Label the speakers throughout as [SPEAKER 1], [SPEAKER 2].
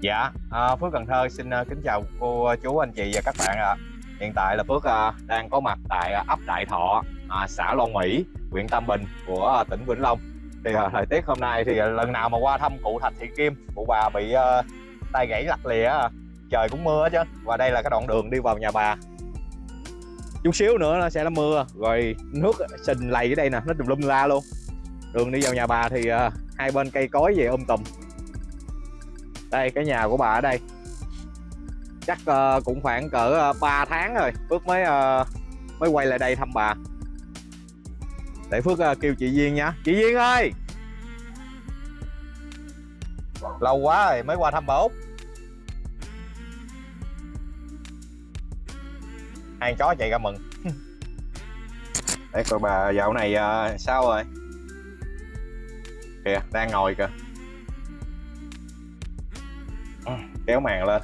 [SPEAKER 1] Dạ, à, Phước Cần Thơ xin à, kính chào cô à, chú anh chị và các bạn ạ. Hiện tại là Phước à, đang có mặt tại à, ấp Đại Thọ, à, xã Long Mỹ, huyện Tam Bình của à, tỉnh Vĩnh Long. Thì à, thời tiết hôm nay thì à, lần nào mà qua thăm cụ Thạch Thị Kim, cụ bà bị à, tay gãy lặt lìa, à, trời cũng mưa chứ. Và đây là cái đoạn đường đi vào nhà bà. Chút xíu nữa nó sẽ là mưa, rồi nước sình lầy ở đây nè, nó tùm lum la luôn. Đường đi vào nhà bà thì à, hai bên cây cối về um tùm đây cái nhà của bà ở đây. Chắc uh, cũng khoảng cỡ ờ, uh, 3 tháng rồi Phước mới uh, mới quay lại đây thăm bà. Để Phước uh, kêu chị Duyên nha. Chị Duyên ơi! Lâu quá rồi mới qua thăm bà Út. Hai chó chạy ra mừng. Để coi bà dạo này uh, sao rồi? Kìa đang ngồi kìa. Kéo màn lên.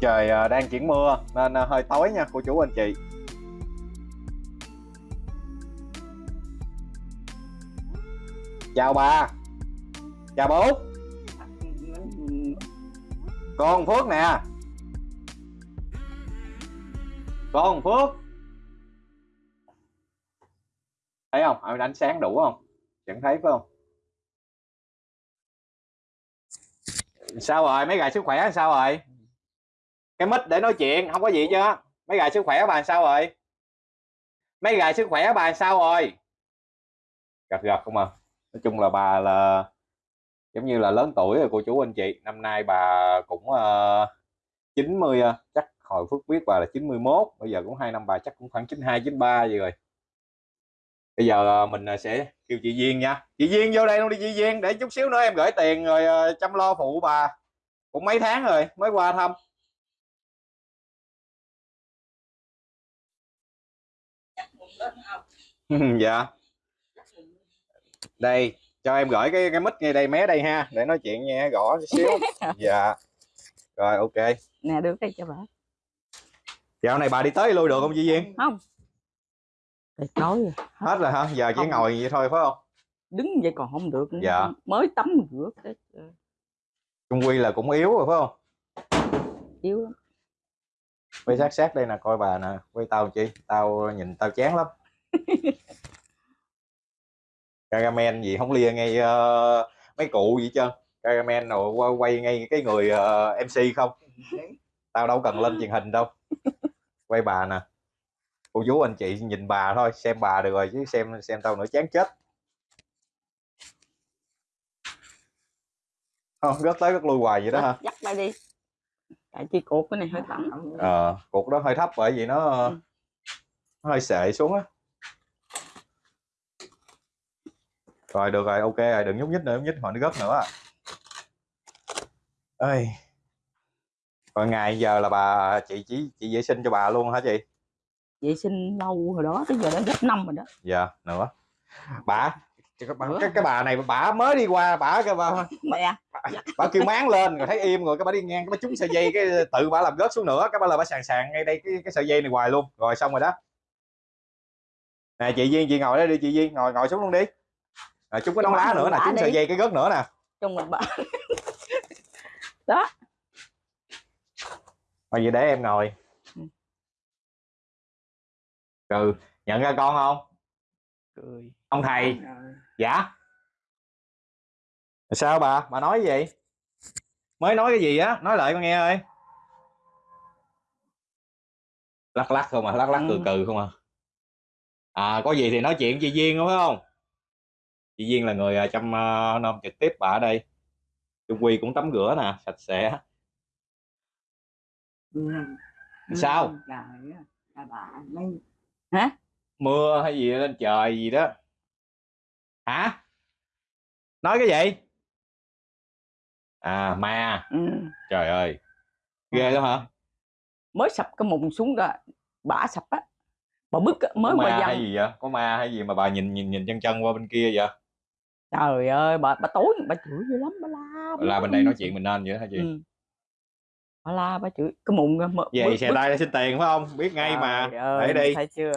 [SPEAKER 1] Trời à, đang chuyển mưa, nên à, hơi tối nha, cô chú anh chị. Chào bà. Chào bố. Con phước nè. Con phước. Thấy không? Ánh sáng đủ không? Chẳng thấy phải không? Sao rồi? Mấy gà sức khỏe sao rồi? Cái mic để nói chuyện không có gì chứ mấy gà sức khỏe bà sao rồi? Mấy gà sức khỏe bà sao rồi? Gật gật không à? Nói chung là bà là giống như là lớn tuổi rồi cô chú anh chị. Năm nay bà cũng ờ, uh, 90 ờ, chắc hồi phước biết bà là 91 bây giờ cũng hai năm bà chắc cũng khoảng 92 93 gì rồi bây giờ mình sẽ kêu chị Duyên nha. Chị Duyên vô đây luôn đi chị Duyên. Để chút xíu nữa em gửi tiền rồi chăm lo phụ bà. Cũng mấy tháng rồi mới qua thăm. Dạ. Đây cho em gửi cái cái mic ngay đây mé đây ha. Để nói chuyện nghe gõ xíu. Dạ. Rồi ok.
[SPEAKER 2] Nè đưa cái cho bà.
[SPEAKER 1] Dạo này bà đi tới lui được không chị Duyên?
[SPEAKER 2] Không. Trời tối rồi.
[SPEAKER 1] Hết rồi hả? Giờ chỉ
[SPEAKER 2] Không.
[SPEAKER 1] ngồi vậy thôi phải không?
[SPEAKER 2] Đứng vậy còn không được nữa.
[SPEAKER 1] Dạ.
[SPEAKER 2] mới tắm rửa cái
[SPEAKER 1] trung quy là cũng yếu rồi phải không?
[SPEAKER 2] Yếu lắm.
[SPEAKER 1] Quay sát sát đây nè coi bà nè. Quay tao chi? Tao nhìn tao chán lắm. Kagamen gì không lia ngay ờ, mấy cụ gì chứ Kagamen rồi quay, quay ngay cái người ờ, MC không? Tao đâu cần lên truyền hình đâu. Quay bà nè cô chú anh chị nhìn bà thôi xem bà được rồi chứ xem xem tao nữa chán chết. Không rất tới rất lui hoài vậy đó hả?
[SPEAKER 2] Dắt bay đi. Tại chi cột cái này hơi thẳng.
[SPEAKER 1] Ờ cục đó hơi thấp bởi vì nó,
[SPEAKER 2] Ừ.
[SPEAKER 1] nó hơi sệ xuống á. Rồi được rồi ok rồi đừng nhúc nhích nữa nhúc nhích họ nó gấp nữa. À. ơi rồi ngày giờ là bà chị chỉ chị vệ sinh cho bà luôn hả chị
[SPEAKER 2] vệ sinh lâu rồi đó tới giờ đã gấp năm rồi đó.
[SPEAKER 1] Dạ nữa. Bà cái, bà, cái, cái bà này bà mới đi qua bà cái bà,
[SPEAKER 2] mẹ.
[SPEAKER 1] bà kêu máng lên rồi thấy im rồi cái bà đi ngang cái bà trúng sợi dây cái tự bà làm rớt xuống nữa cái bà là bà sàn sàn ngay đây cái cái sợi dây này hoài luôn. Rồi xong rồi đó. Nè chị Duyên chị ngồi đây đi chị Duyên ngồi ngồi xuống luôn đi. Rồi trúng cái nón lá nữa nè trúng sợi dây cái gớt nữa nè.
[SPEAKER 2] Trong mình bà.
[SPEAKER 1] Rồi vậy để em ngồi
[SPEAKER 2] Ừ.
[SPEAKER 1] ừ nhận ra con không?
[SPEAKER 2] Cười.
[SPEAKER 1] Ông thầy. Dạ. Sao bà? Bà nói gì? Mới nói cái gì á? Nói lại con nghe ơi. Lắc lắc không à? Lắc lắc cừ
[SPEAKER 2] Ừ.
[SPEAKER 1] cừ không à? À có gì thì nói chuyện chị Duyên đúng không? Chị Duyên là người à, chăm uh, nom trực tiếp bà ở đây. Trung Quy cũng tắm rửa nè sạch sẽ. Sao?
[SPEAKER 2] Hả?
[SPEAKER 1] Mưa hay gì lên trời gì đó. Hả? Nói cái gì? À ma.
[SPEAKER 2] Ừ.
[SPEAKER 1] trời ơi ghê lắm hả?
[SPEAKER 2] Mới sập cái mùng xuống rồi bả sập á. Bà bứt á, mới qua
[SPEAKER 1] ma hay gì vậy? Có ma hay gì mà bà nhìn nhìn nhìn chân chân qua bên kia vậy?
[SPEAKER 2] Trời ơi bà bà tối bà chửi dữ lắm bà la bà nói
[SPEAKER 1] bên đây nói chuyện mình nên vậy hả chị?
[SPEAKER 2] Ừ. bà la bà chửi cái mở-
[SPEAKER 1] vậy
[SPEAKER 2] bứt-
[SPEAKER 1] xe
[SPEAKER 2] bứt.
[SPEAKER 1] tay xin tiền phải không? Biết ngay mà.
[SPEAKER 2] Trời ơi,
[SPEAKER 1] để đi.
[SPEAKER 2] thấy chưa?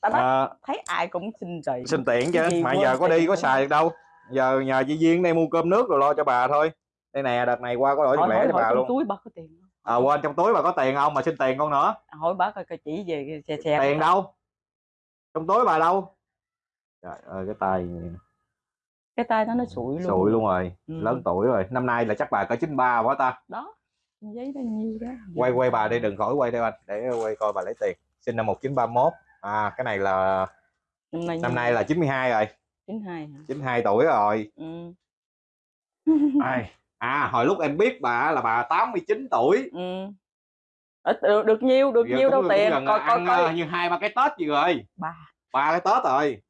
[SPEAKER 2] Ta nói
[SPEAKER 1] à,
[SPEAKER 2] thấy ai cũng xin tiền.
[SPEAKER 1] Xin tiền chứ mà giờ có đi có xài được đâu. Giờ nhờ chị duyên đây mua cơm nước rồi lo cho bà thôi. Đây nè đợt này qua có đổi lẻ cho bà luôn.
[SPEAKER 2] túi bà có tiền. Không?
[SPEAKER 1] à quên trong túi bà có tiền không? Mà xin tiền con nữa.
[SPEAKER 2] Hỏi bà coi coi chỉ về xe xe
[SPEAKER 1] tiền đâu? Trong túi bà đâu? Trời ơi cái tay
[SPEAKER 2] cái tay nó nó sụi luôn.
[SPEAKER 1] Sụi luôn rồi.
[SPEAKER 2] Ừ.
[SPEAKER 1] lớn tuổi rồi. Năm nay là chắc bà cỡ 93 quá ta.
[SPEAKER 2] Đó giấy bao nhiêu đó
[SPEAKER 1] quay quay bà đi đừng khỏi quay đây anh. Để quay coi bà lấy tiền. Sinh năm 1931 à cái này là
[SPEAKER 2] năm nay
[SPEAKER 1] năm nay là 92 rồi.
[SPEAKER 2] chín hai hả?
[SPEAKER 1] 92 tuổi rồi.
[SPEAKER 2] Ừ.
[SPEAKER 1] Ai? à hồi lúc em biết bà là bà 89 tuổi.
[SPEAKER 2] Ừ. Ít, được, được nhiêu được
[SPEAKER 1] Giờ
[SPEAKER 2] nhiêu đâu tiền. coi coi coi.
[SPEAKER 1] ờ, như hai ba cái tết gì rồi.
[SPEAKER 2] Bà.
[SPEAKER 1] Ba cái tết rồi.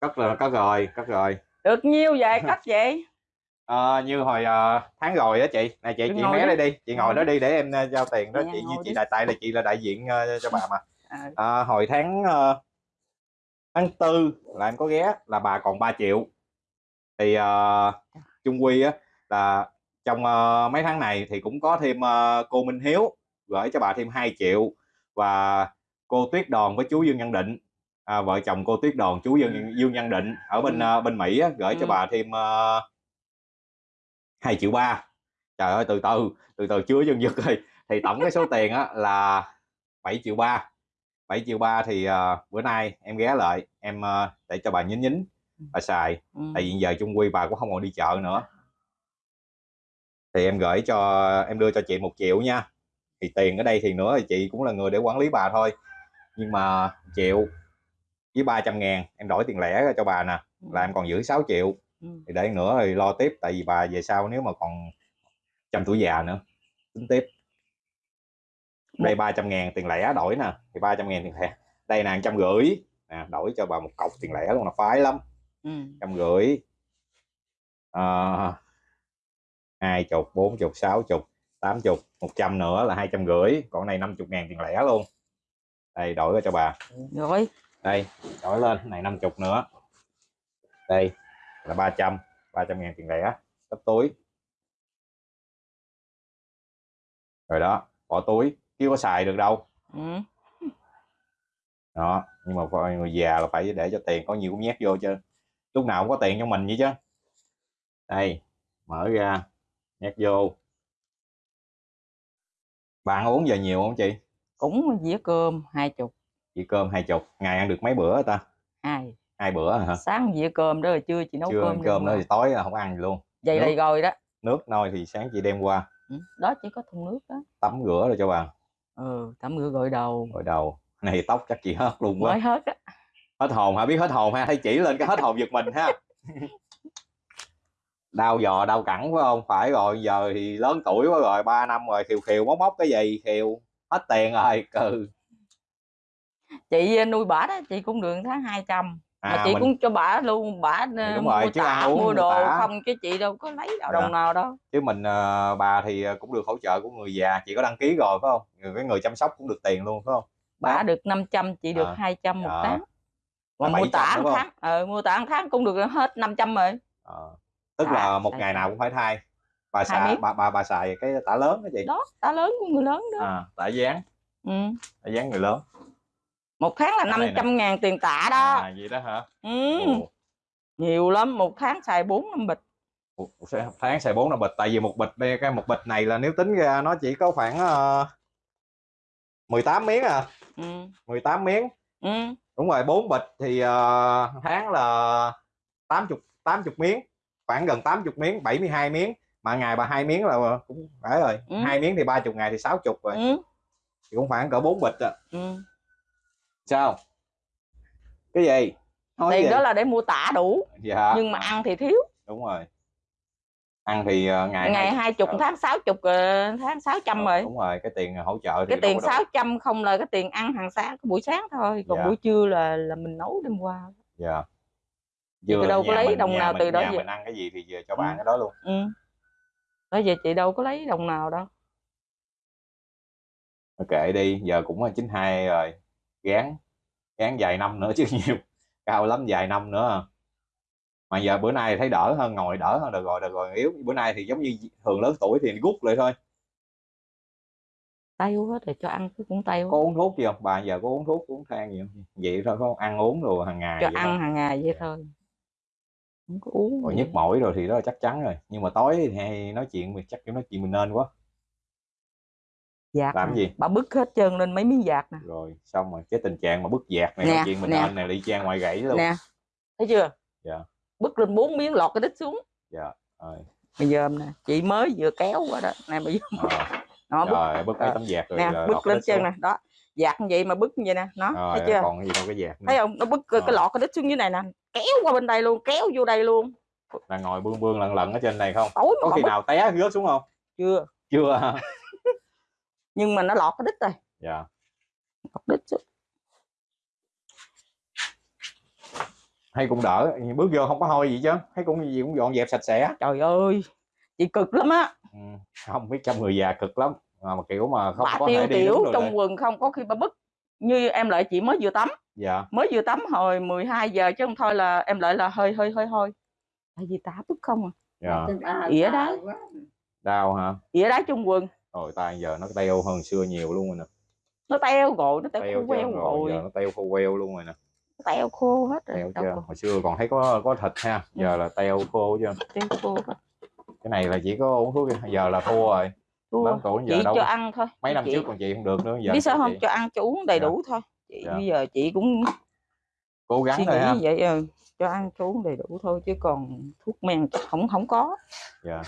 [SPEAKER 1] Cất rồi cất rồi cất rồi.
[SPEAKER 2] Được nhiêu vậy cắt vậy
[SPEAKER 1] Ờ, như hồi ờ, tháng rồi á chị. Này chị
[SPEAKER 2] Đừng
[SPEAKER 1] chị
[SPEAKER 2] đi.
[SPEAKER 1] đây đi. Chị ngồi đó đi để em ờ, giao tiền đó.
[SPEAKER 2] Nè,
[SPEAKER 1] chị như
[SPEAKER 2] ngồi
[SPEAKER 1] chị
[SPEAKER 2] đi.
[SPEAKER 1] đại tại là chị là đại diện ờ, cho bà mà.
[SPEAKER 2] À,
[SPEAKER 1] Ờ, hồi tháng ờ, tháng tư là em có ghé là bà còn 3 triệu. Thì ờ, chung quy á là trong ờ, mấy tháng này thì cũng có thêm ờ, cô Minh Hiếu gửi cho bà thêm 2 triệu và cô Tuyết Đòn với chú Dương Nhân Định. À, vợ chồng cô Tuyết Đòn chú Dương Dương Nhân Định ở bên
[SPEAKER 2] Ừ.
[SPEAKER 1] ờ, bên Mỹ á, gửi cho
[SPEAKER 2] Ừ.
[SPEAKER 1] bà thêm uh, 2 triệu ba. Trời ơi từ từ từ từ chưa dừng dứt rồi. Thì tổng cái số tiền á là 7 triệu ba. 7 triệu ba thì ờ, bữa nay em ghé lại em ờ, để cho bà nhín nhín bà xài.
[SPEAKER 2] Ừ.
[SPEAKER 1] tại vì giờ chung quy bà cũng không còn đi chợ nữa. Thì em gửi cho em đưa cho chị một triệu nha. Thì tiền ở đây thì nữa thì chị cũng là người để quản lý bà thôi. Nhưng mà triệu với 300 ngàn em đổi tiền lẻ cho bà nè. Là em còn giữ 6 triệu.
[SPEAKER 2] ừ.
[SPEAKER 1] Thì để nữa thì lo tiếp tại vì bà về sau nếu mà còn trăm tuổi già nữa tính tiếp. Đây 300 ngàn tiền lẻ đổi nè thì 300 ngàn tiền lẻ. Đây là trăm rưỡi. Nè đổi cho bà một cọc tiền lẻ luôn là phái lắm.
[SPEAKER 2] Ừ.
[SPEAKER 1] trăm rưỡi. Ờ, hai chục bốn chục sáu chục tám chục một trăm nữa là hai trăm rưỡi. Còn này năm chục ngàn tiền lẻ luôn. Đây đổi cho bà.
[SPEAKER 2] Rồi
[SPEAKER 1] đây đổi lên này năm chục nữa. Đây là 300 300 ngàn tiền lẻ tấp túi. Rồi đó bỏ túi chứ có xài được đâu.
[SPEAKER 2] Ừ.
[SPEAKER 1] đó nhưng mà người già là phải để cho tiền có nhiều cũng nhét vô chứ. Lúc nào cũng có tiền cho mình vậy chứ. Đây mở ra nhét vô. Bạn uống giờ nhiều không chị?
[SPEAKER 2] Cũng dĩa cơm hai chục.
[SPEAKER 1] Chỉ cơm hai chục ngày ăn được mấy bữa ta?
[SPEAKER 2] Hai
[SPEAKER 1] hai bữa hả?
[SPEAKER 2] Sáng dĩa cơm đó rồi trưa chị nấu
[SPEAKER 1] chưa
[SPEAKER 2] cơm
[SPEAKER 1] ăn cơm
[SPEAKER 2] nữa
[SPEAKER 1] nữa thì tối là không ăn gì luôn.
[SPEAKER 2] Vậy
[SPEAKER 1] nước.
[SPEAKER 2] đây rồi đó.
[SPEAKER 1] nước nôi thì sáng chị đem qua.
[SPEAKER 2] Ừ. đó chỉ có thùng nước đó.
[SPEAKER 1] Tắm rửa rồi cho bà.
[SPEAKER 2] Ừ tắm rửa gội đầu.
[SPEAKER 1] Gội đầu. Này tóc chắc chị hết luôn quá.
[SPEAKER 2] Mới hết á.
[SPEAKER 1] Hết hồn hả? Biết hết hồn ha? Thấy chỉ lên cái hết hồn giật mình ha. Đau giò đau cẳng phải không? Phải rồi giờ thì lớn tuổi quá rồi 3 năm rồi khiều khiều móc móc cái gì khiều hết tiền rồi cừ
[SPEAKER 2] chị nuôi bả đó chị cũng được tháng 200 mà
[SPEAKER 1] à
[SPEAKER 2] chị
[SPEAKER 1] mình
[SPEAKER 2] cũng cho bả luôn bả ờ,
[SPEAKER 1] đúng rồi,
[SPEAKER 2] mua
[SPEAKER 1] chứ
[SPEAKER 2] tả
[SPEAKER 1] uống
[SPEAKER 2] mua đồ
[SPEAKER 1] tả.
[SPEAKER 2] không chứ chị đâu có lấy đâu
[SPEAKER 1] Dạ.
[SPEAKER 2] đồng nào đâu.
[SPEAKER 1] Chứ mình ờ, bà thì ờ, cũng được hỗ trợ của người già chị có đăng ký rồi phải không? Người cái người chăm sóc cũng được tiền luôn phải không?
[SPEAKER 2] Bả được 500 chị được
[SPEAKER 1] À.
[SPEAKER 2] 200 một
[SPEAKER 1] Dạ.
[SPEAKER 2] tháng. Mà mua
[SPEAKER 1] 700
[SPEAKER 2] tả tháng ờ mua tả tháng cũng được hết 500 rồi.
[SPEAKER 1] Ờ. tức
[SPEAKER 2] À,
[SPEAKER 1] là một ngày nào cũng phải thay. Bà xài bà, bà bà xài cái tả lớn đó chị.
[SPEAKER 2] Đó tả lớn của người lớn đó.
[SPEAKER 1] À tả dán
[SPEAKER 2] ừ.
[SPEAKER 1] tả dán người lớn
[SPEAKER 2] một tháng là
[SPEAKER 1] Cái này nè.
[SPEAKER 2] 500 ngàn tiền tả đó
[SPEAKER 1] à vậy đó hả
[SPEAKER 2] ừ.
[SPEAKER 1] Ồ.
[SPEAKER 2] nhiều lắm một tháng xài 4 năm bịch
[SPEAKER 1] một một tháng xài bốn năm bịch tại vì một bịch đây cái một bịch này là nếu tính ra nó chỉ có khoảng uh, 18 miếng à
[SPEAKER 2] ừ.
[SPEAKER 1] 18 miếng
[SPEAKER 2] Ừ.
[SPEAKER 1] đúng rồi bốn bịch thì ờ, tháng là 80 80 miếng khoảng gần 80 miếng 72 miếng mà ngày bà hai miếng là cũng phải rồi
[SPEAKER 2] Ừ.
[SPEAKER 1] hai miếng thì 30 ngày thì 60 rồi
[SPEAKER 2] Ừ.
[SPEAKER 1] thì cũng khoảng cỡ bốn bịch à.
[SPEAKER 2] Ừ.
[SPEAKER 1] sao? Cái gì? Nói
[SPEAKER 2] tiền
[SPEAKER 1] gì?
[SPEAKER 2] đó là để mua tả đủ.
[SPEAKER 1] Dạ.
[SPEAKER 2] Nhưng mà ăn thì thiếu.
[SPEAKER 1] Đúng rồi. Ăn thì ờ, ngày
[SPEAKER 2] ngày
[SPEAKER 1] hai-
[SPEAKER 2] chục
[SPEAKER 1] Ờ.
[SPEAKER 2] tháng sáu chục ờ, tháng 600 rồi.
[SPEAKER 1] đúng rồi cái tiền hỗ trợ thì
[SPEAKER 2] cái tiền
[SPEAKER 1] đâu.
[SPEAKER 2] 600 không là cái tiền ăn hàng sáng cái buổi sáng thôi. Còn
[SPEAKER 1] Dạ.
[SPEAKER 2] buổi trưa là là mình nấu đêm qua.
[SPEAKER 1] Dạ.
[SPEAKER 2] Chị đâu có lấy
[SPEAKER 1] mình-
[SPEAKER 2] đồng nào
[SPEAKER 1] mình-
[SPEAKER 2] từ đó về.
[SPEAKER 1] mình ăn cái gì thì về cho
[SPEAKER 2] Ừ.
[SPEAKER 1] bạn cái đó luôn.
[SPEAKER 2] Ừ. Đó giờ chị đâu có lấy đồng nào đâu.
[SPEAKER 1] Kệ đi giờ cũng là 92 rồi gán gán vài năm nữa chứ nhiều cao lắm vài năm nữa. Mà giờ bữa nay thấy đỡ hơn ngồi đỡ hơn được rồi được rồi yếu. Bữa nay thì giống như thường lớn tuổi thì rút lại thôi.
[SPEAKER 2] Tay hết rồi cho ăn cái cũng tay
[SPEAKER 1] có uống thuốc gì không bà giờ có uống thuốc uống than gì không? Vậy thôi không ăn uống rồi hàng ngày
[SPEAKER 2] cho
[SPEAKER 1] vậy thôi.
[SPEAKER 2] ăn hàng ngày vậy
[SPEAKER 1] Dạ.
[SPEAKER 2] thôi. Không có uống
[SPEAKER 1] rồi nhức mỏi rồi thì đó là chắc chắn rồi. Nhưng mà tối thì hay nói chuyện mình chắc nói chuyện mình nên quá
[SPEAKER 2] dạt
[SPEAKER 1] làm gì?
[SPEAKER 2] bà bứt hết trơn lên mấy miếng dạt nè.
[SPEAKER 1] Rồi xong rồi cái tình trạng mà bứt dạt này
[SPEAKER 2] Nè,
[SPEAKER 1] chuyện mình
[SPEAKER 2] nè.
[SPEAKER 1] này đi trang ngoài gãy luôn.
[SPEAKER 2] Nè thấy chưa?
[SPEAKER 1] Dạ.
[SPEAKER 2] bứt lên bốn miếng lọt cái đít xuống.
[SPEAKER 1] Dạ rồi.
[SPEAKER 2] Bây giờ nè chị mới vừa kéo qua đó. Nè bây giờ
[SPEAKER 1] Ờ,
[SPEAKER 2] nó bứt.
[SPEAKER 1] Rồi bứt mấy
[SPEAKER 2] Ờ,
[SPEAKER 1] tấm dạt rồi
[SPEAKER 2] nè bứt lên chân nè. Đó dạt như vậy mà bứt như vậy nè nó
[SPEAKER 1] rồi
[SPEAKER 2] thấy chưa?
[SPEAKER 1] còn gì đâu cái dạt nữa.
[SPEAKER 2] Thấy không? Nó bứt cái, cái
[SPEAKER 1] Ờ.
[SPEAKER 2] lọt cái đít xuống dưới này nè. Kéo qua bên đây luôn kéo vô đây luôn.
[SPEAKER 1] Là ngồi bươn bươn lận lận ở trên này không?
[SPEAKER 2] Tối
[SPEAKER 1] có khi
[SPEAKER 2] bứt.
[SPEAKER 1] nào té rớt xuống không?
[SPEAKER 2] Chưa.
[SPEAKER 1] Chưa?
[SPEAKER 2] nhưng mà nó lọt cái đít rồi.
[SPEAKER 1] Dạ.
[SPEAKER 2] Lọt đít xuống.
[SPEAKER 1] hay cũng đỡ bước vô không có hôi gì chứ. Thấy cũng gì cũng dọn dẹp sạch sẽ.
[SPEAKER 2] Trời ơi chị cực lắm á.
[SPEAKER 1] Ừ. không biết trong người già cực lắm. Mà, mà kiểu mà không
[SPEAKER 2] bà
[SPEAKER 1] có
[SPEAKER 2] tiêu
[SPEAKER 1] thể đi
[SPEAKER 2] tiểu trong
[SPEAKER 1] đây.
[SPEAKER 2] quần không có khi bà bứt. Như em lợi chị mới vừa tắm.
[SPEAKER 1] Dạ.
[SPEAKER 2] Mới vừa tắm hồi 12 giờ chứ không thôi là em lợi là hơi hơi hơi hơi. Tại vì tả bứt không à.
[SPEAKER 1] Dạ.
[SPEAKER 2] Ỉa đấy
[SPEAKER 1] đau hả?
[SPEAKER 2] Ỉa đá trong quần
[SPEAKER 1] rồi tay giờ nó teo hơn xưa nhiều luôn rồi nè.
[SPEAKER 2] Nó teo rồi nó teo,
[SPEAKER 1] teo
[SPEAKER 2] khô queo
[SPEAKER 1] rồi
[SPEAKER 2] rồi.
[SPEAKER 1] giờ nó teo khô queo luôn rồi nè.
[SPEAKER 2] Teo khô hết rồi
[SPEAKER 1] teo chưa? hồi xưa còn thấy có có thịt ha giờ là teo khô chưa?
[SPEAKER 2] Teo khô hết.
[SPEAKER 1] Cái này là chỉ có uống thuốc giờ là thua rồi.
[SPEAKER 2] Thua.
[SPEAKER 1] lớn tuổi giờ
[SPEAKER 2] chị
[SPEAKER 1] đâu
[SPEAKER 2] cho ăn thôi.
[SPEAKER 1] mấy năm
[SPEAKER 2] chị,
[SPEAKER 1] trước còn chị không được nữa giờ
[SPEAKER 2] biết sao
[SPEAKER 1] chị
[SPEAKER 2] không cho ăn cho uống đầy
[SPEAKER 1] Dạ.
[SPEAKER 2] đủ thôi. Chị
[SPEAKER 1] Dạ.
[SPEAKER 2] bây giờ chị cũng
[SPEAKER 1] cố gắng thôi ha.
[SPEAKER 2] vậy ừ. cho ăn cho uống đầy đủ thôi chứ còn thuốc men không không có.
[SPEAKER 1] Dạ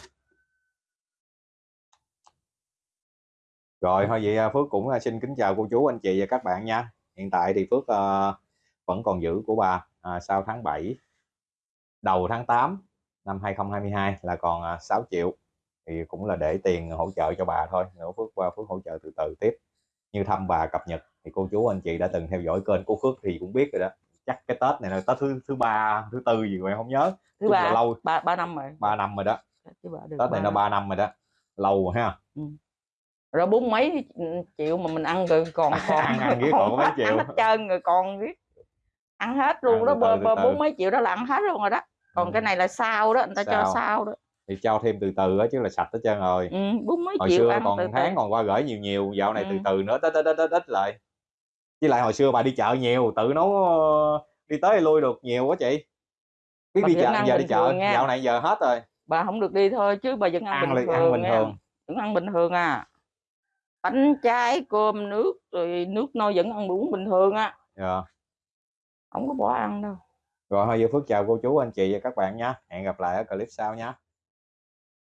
[SPEAKER 1] rồi thôi vậy à, Phước cũng à, xin kính chào cô chú anh chị và các bạn nha. Hiện tại thì Phước à, vẫn còn giữ của bà à, sau tháng 7 đầu tháng 8 năm 2022 là còn à, 6 triệu. Thì cũng là để tiền hỗ trợ cho bà thôi. Nữa Phước qua Phước hỗ trợ từ từ tiếp. Như thăm bà cập nhật thì cô chú anh chị đã từng theo dõi kênh của Phước thì cũng biết rồi đó. Chắc cái Tết này là Tết thứ thứ ba thứ tư gì em không nhớ.
[SPEAKER 2] Thứ
[SPEAKER 1] là
[SPEAKER 2] ba
[SPEAKER 1] lâu
[SPEAKER 2] ba ba năm rồi.
[SPEAKER 1] 3 năm rồi đó.
[SPEAKER 2] Ba
[SPEAKER 1] Tết này
[SPEAKER 2] ba
[SPEAKER 1] nó
[SPEAKER 2] năm.
[SPEAKER 1] 3 năm rồi đó. Lâu rồi ha
[SPEAKER 2] rồi bốn mấy triệu mà mình ăn rồi còn còn
[SPEAKER 1] Ăn- ăn còn có mấy
[SPEAKER 2] hết,
[SPEAKER 1] triệu.
[SPEAKER 2] ăn hết trơn rồi còn riết ăn hết luôn
[SPEAKER 1] Ăn
[SPEAKER 2] đó
[SPEAKER 1] từ
[SPEAKER 2] bơ
[SPEAKER 1] từ,
[SPEAKER 2] bơ
[SPEAKER 1] từ từ.
[SPEAKER 2] bốn mấy triệu đó là ăn hết luôn rồi đó còn
[SPEAKER 1] Ừ.
[SPEAKER 2] cái này là sao đó người ta cho
[SPEAKER 1] Sao?
[SPEAKER 2] sao đó
[SPEAKER 1] thì cho thêm từ từ á chứ là sạch hết trơn rồi
[SPEAKER 2] ừ, bốn mấy
[SPEAKER 1] hồi
[SPEAKER 2] triệu
[SPEAKER 1] xưa
[SPEAKER 2] ăn
[SPEAKER 1] còn
[SPEAKER 2] từ từ.
[SPEAKER 1] tháng còn qua gửi nhiều nhiều dạo này từ
[SPEAKER 2] Ừ.
[SPEAKER 1] từ nữa ít ít ít ít lại với lại hồi xưa bà đi chợ nhiều tự nấu đi tới lui được nhiều quá chị biết
[SPEAKER 2] Bà
[SPEAKER 1] đi chợ giờ đi chợ
[SPEAKER 2] nha.
[SPEAKER 1] dạo này giờ hết rồi
[SPEAKER 2] bà không được đi thôi chứ bà vẫn ăn,
[SPEAKER 1] ăn
[SPEAKER 2] bình thường
[SPEAKER 1] ăn bình
[SPEAKER 2] nha.
[SPEAKER 1] thường
[SPEAKER 2] vẫn ăn bình thường à bánh trái cơm nước rồi nước nôi vẫn ăn uống bình thường á.
[SPEAKER 1] Dạ.
[SPEAKER 2] không có bỏ ăn đâu.
[SPEAKER 1] Rồi thôi giờ phước chào cô chú anh chị và các bạn nha. Hẹn gặp lại ở clip sau nha